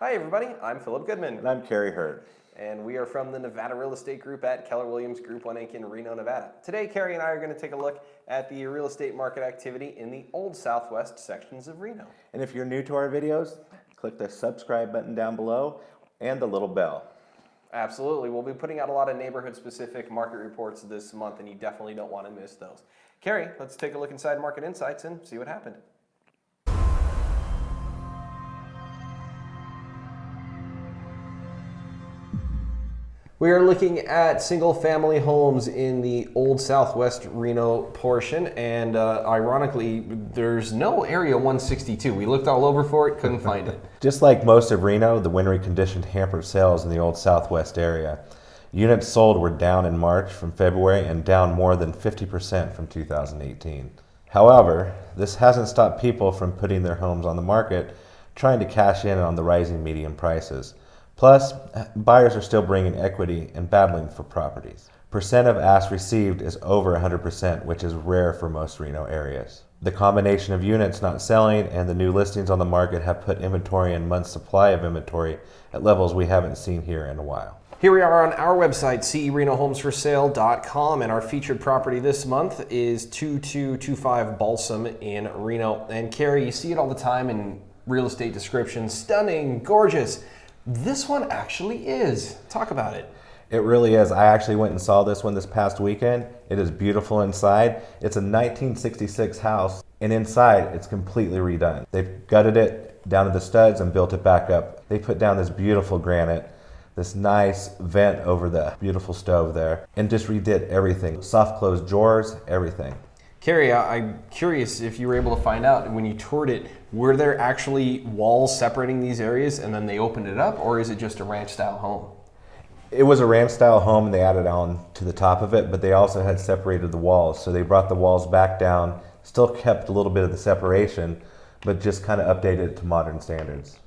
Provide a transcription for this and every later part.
Hi, everybody. I'm Philip Goodman. And I'm Kerry Hurd. And we are from the Nevada Real Estate Group at Keller Williams Group 1 Inc. in Reno, Nevada. Today, Kerry and I are going to take a look at the real estate market activity in the Old Southwest sections of Reno. And if you're new to our videos, click the subscribe button down below and the little bell. Absolutely. We'll be putting out a lot of neighborhood specific market reports this month, and you definitely don't want to miss those. Kerry, let's take a look inside Market Insights and see what happened. We are looking at single family homes in the old southwest Reno portion, and uh, ironically, there's no Area 162. We looked all over for it, couldn't find it. Just like most of Reno, the wintry conditions hampered sales in the old southwest area. Units sold were down in March from February and down more than 50% from 2018. However, this hasn't stopped people from putting their homes on the market, trying to cash in on the rising median prices. Plus, buyers are still bringing equity and battling for properties. Percent of ask received is over 100%, which is rare for most Reno areas. The combination of units not selling and the new listings on the market have put inventory and months supply of inventory at levels we haven't seen here in a while. Here we are on our website, cerenohomesforsale.com, and our featured property this month is 2225 Balsam in Reno. And Kerry, you see it all the time in real estate descriptions. Stunning, gorgeous. This one actually is. Talk about it. It really is. I actually went and saw this one this past weekend. It is beautiful inside. It's a 1966 house, and inside it's completely redone. They've gutted it down to the studs and built it back up. They put down this beautiful granite, this nice vent over the beautiful stove there, and just redid everything. Soft closed drawers, everything. Kerry, I'm curious if you were able to find out when you toured it, were there actually walls separating these areas and then they opened it up, or is it just a ranch style home? It was a ranch style home and they added on to the top of it, but they also had separated the walls. So they brought the walls back down, still kept a little bit of the separation, but just kind of updated it to modern standards.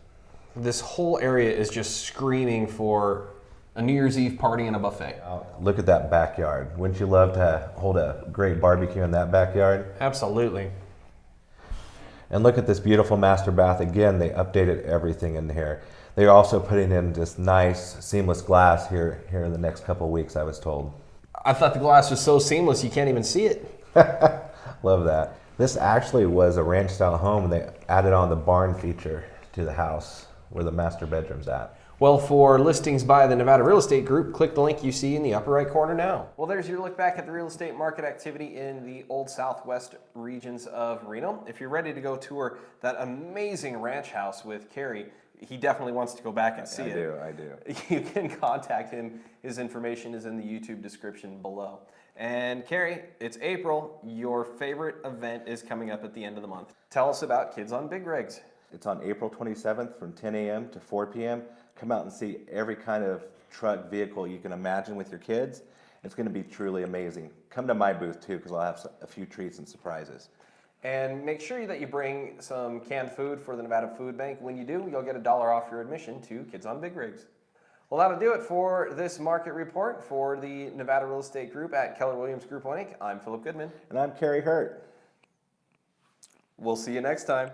This whole area is just screaming for a New Year's Eve party and a buffet. Uh, look at that backyard. Wouldn't you love to hold a great barbecue in that backyard? Absolutely. And look at this beautiful master bath. Again, they updated everything in here. They're also putting in this nice seamless glass here, here in the next couple weeks, I was told. I thought the glass was so seamless you can't even see it. Love that. This actually was a ranch style home and they added on the barn feature to the house where the master bedroom's at. Well, for listings by the Nevada Real Estate Group, click the link you see in the upper right corner now. Well, there's your look back at the real estate market activity in the old southwest regions of Reno. If you're ready to go tour that amazing ranch house with Kerry, he definitely wants to go back and see I it. do, I do. You can contact him. His information is in the YouTube description below. And Kerry, it's April. Your favorite event is coming up at the end of the month. Tell us about Kids on Big Rigs. It's on April 27th from 10 a.m. to 4 p.m. Come out and see every kind of truck vehicle you can imagine with your kids. It's going to be truly amazing. Come to my booth too because I'll have a few treats and surprises. And make sure that you bring some canned food for the Nevada Food Bank. When you do, you'll get a dollar off your admission to Kids on Big Rigs. Well, that'll do it for this market report for the Nevada Real Estate Group at Keller Williams Group 1 Inc. I'm Philip Goodman. And I'm Kerry Hurd. We'll see you next time.